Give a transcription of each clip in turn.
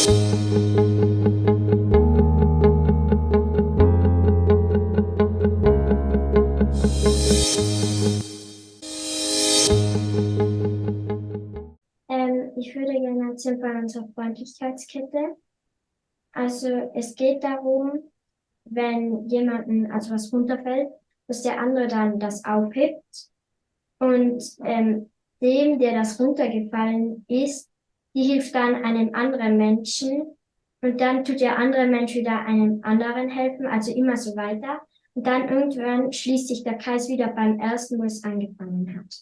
Ähm, ich würde gerne erzählen von unserer Freundlichkeitskette. Also es geht darum, wenn jemanden, also was runterfällt, dass der andere dann das aufhebt und ähm, dem, der das runtergefallen ist, die hilft dann einem anderen Menschen und dann tut der andere Mensch wieder einem anderen helfen, also immer so weiter. Und dann irgendwann schließt sich der Kreis wieder beim ersten, wo es angefangen hat.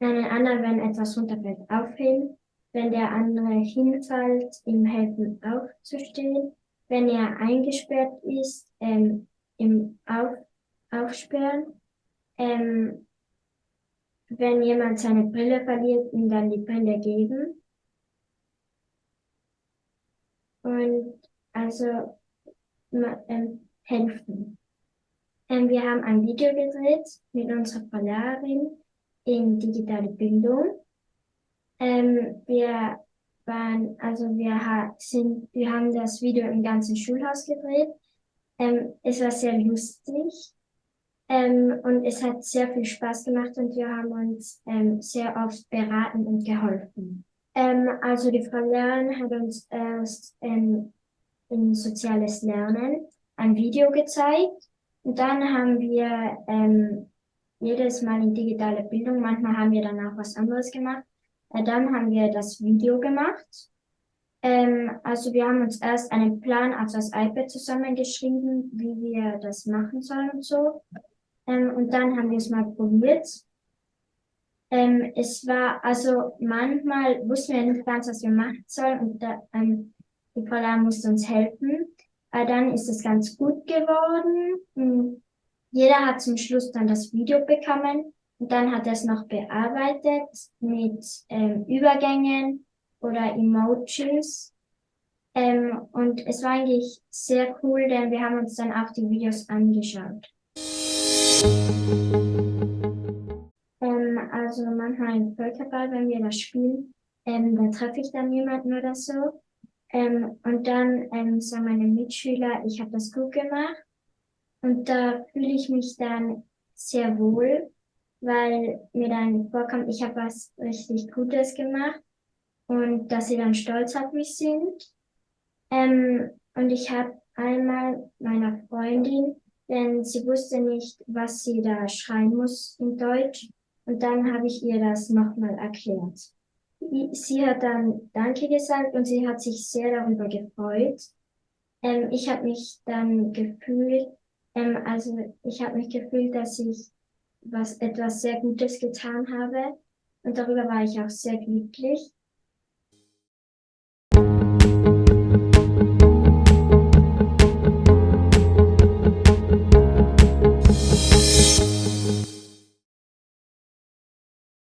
Dann ein anderer, wenn etwas runterfällt, aufheben. Wenn der andere hinfällt, ihm helfen aufzustehen. Wenn er eingesperrt ist, ähm, im Auf, Aufsperren. Ähm, wenn jemand seine Brille verliert, ihm dann die Brille geben. Und also ähm, helfen. Ähm, wir haben ein Video gedreht mit unserer Verlehrerin in digitale Bildung. Ähm, wir waren, also wir ha sind, wir haben das Video im ganzen Schulhaus gedreht. Ähm, es war sehr lustig. Ähm, und es hat sehr viel Spaß gemacht und wir haben uns ähm, sehr oft beraten und geholfen. Ähm, also die Frau Lehrerin hat uns erst ähm, in soziales Lernen ein Video gezeigt und dann haben wir ähm, jedes Mal in digitale Bildung, manchmal haben wir danach was anderes gemacht. Äh, dann haben wir das Video gemacht. Ähm, also wir haben uns erst einen Plan auf das iPad zusammengeschrieben, wie wir das machen sollen und so. Ähm, und dann haben wir es mal probiert. Ähm, es war, also manchmal wussten wir nicht ganz, was wir machen sollen und da, ähm, die Frau musste uns helfen. Aber dann ist es ganz gut geworden. Hm, jeder hat zum Schluss dann das Video bekommen und dann hat er es noch bearbeitet mit ähm, Übergängen oder Emojis. Ähm, und es war eigentlich sehr cool, denn wir haben uns dann auch die Videos angeschaut. Also manchmal im Völkerball, wenn wir das spielen, ähm, da treffe ich dann jemanden oder so. Ähm, und dann ähm, sagen meine Mitschüler, ich habe das gut gemacht. Und da fühle ich mich dann sehr wohl, weil mir dann vorkommt, ich habe was richtig Gutes gemacht und dass sie dann stolz auf mich sind. Ähm, und ich habe einmal meiner Freundin, denn sie wusste nicht, was sie da schreien muss in Deutsch. Und dann habe ich ihr das nochmal erklärt sie hat dann Danke gesagt und sie hat sich sehr darüber gefreut. Ähm, ich habe mich dann gefühlt, ähm, also ich habe mich gefühlt, dass ich was etwas sehr Gutes getan habe und darüber war ich auch sehr glücklich.